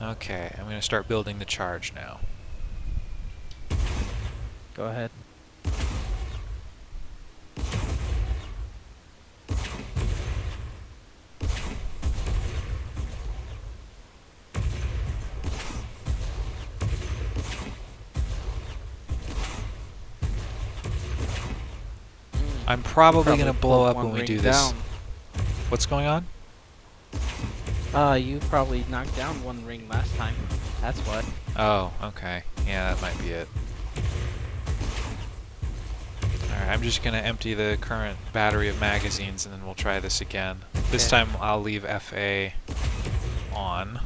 Okay, I'm going to start building the charge now. Go ahead. I'm probably, Probably going to blow up when we ring do this. What's going on? Uh, you probably knocked down one ring last time. That's what. Oh, okay. Yeah, that might be it. Alright, I'm just going to empty the current battery of magazines and then we'll try this again. This Okay. time I'll leave FA on.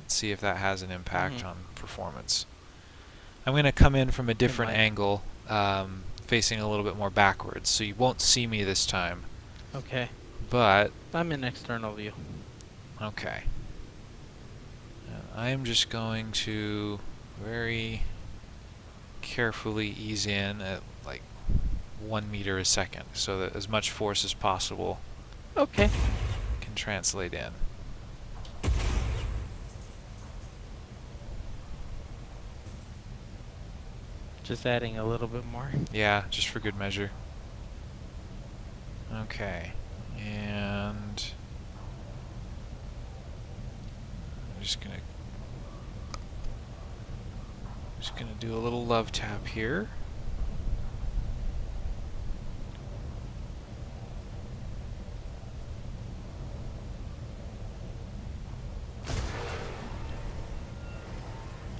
Let's see if that has an impact Mhm. on performance. I'm going to come in from a different angle, um, facing a little bit more backwards, so you won't see me this time. Okay. But, I'm in external view. Okay. I am just going to very carefully ease in at like one meter a second so that as much force as possible Okay. can translate in. Just adding a little bit more. Yeah, just for good measure. Okay, and I'm just gonna just gonna do a little love tap here.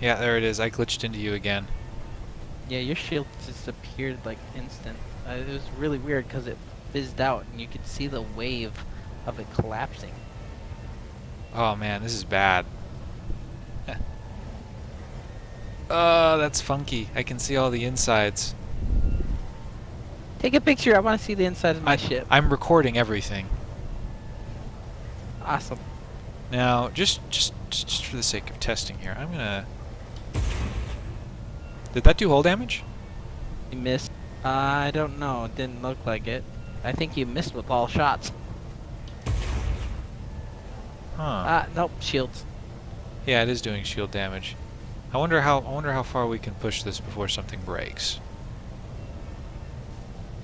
Yeah, there it is. I glitched into you again. Yeah, your shield disappeared like instant. Uh, it was really weird because it fizzed out and you could see the wave of it collapsing. Oh man, this is bad. Oh, that's funky. I can see all the insides. Take a picture. I want to see the inside of my I, ship. I'm recording everything. awesome. Now, just, just just just for the sake of testing here, I'm gonna. Did that do hull damage? You missed. Uh, I don't know. It didn't look like it. I think you missed with all shots. Huh. Ah, nope. Shields. yeah, it is doing shield damage. I wonder how I wonder how far we can push this before something breaks.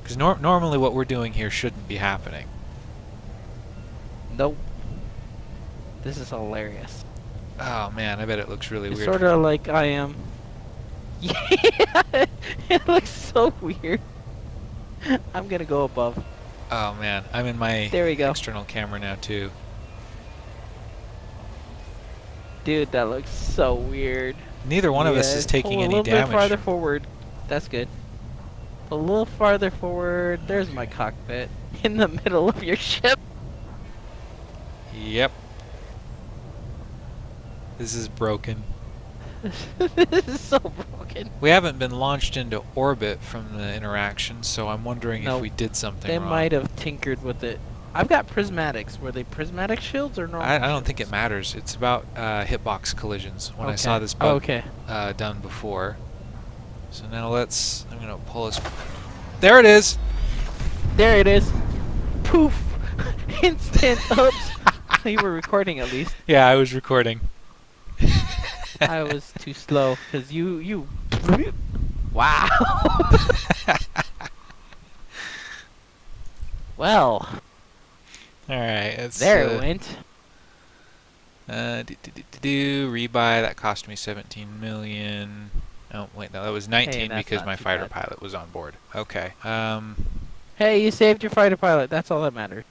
Because nor normally what we're doing here shouldn't be happening. Nope. This is hilarious. Oh man, I bet it looks really It's weird. sort of like I am. Yeah, it looks so weird. I'm gonna go above. Oh man, I'm in my There we go. external camera now too. Dude, that looks so weird. Neither one of us is taking any a little damage. bit farther forward. That's good. A little farther forward. There's my cockpit in the middle of your ship. Yep. This is broken. this is so broken. We haven't been launched into orbit from the interaction, so I'm wondering if we did something They wrong. might have tinkered with it. I've got prismatics. Were they prismatic shields or normal? I, I don't think it matters. It's about uh, hitbox collisions. When I saw Okay. this Oh, okay. uh, done before. So now let's. I'm gonna pull us. There it is. There it is. Poof. Instant. Oops. you were recording at least. Yeah, I was recording. I was too slow because you you. Wow. well, All right. It's, there uh, it went. Uh, do, do, do, do, do, rebuy that cost me 17 million. Oh wait, no, that was 19 that's because my fighter bad. pilot was on board. Okay. Um, Hey, you saved your fighter pilot. That's all that mattered.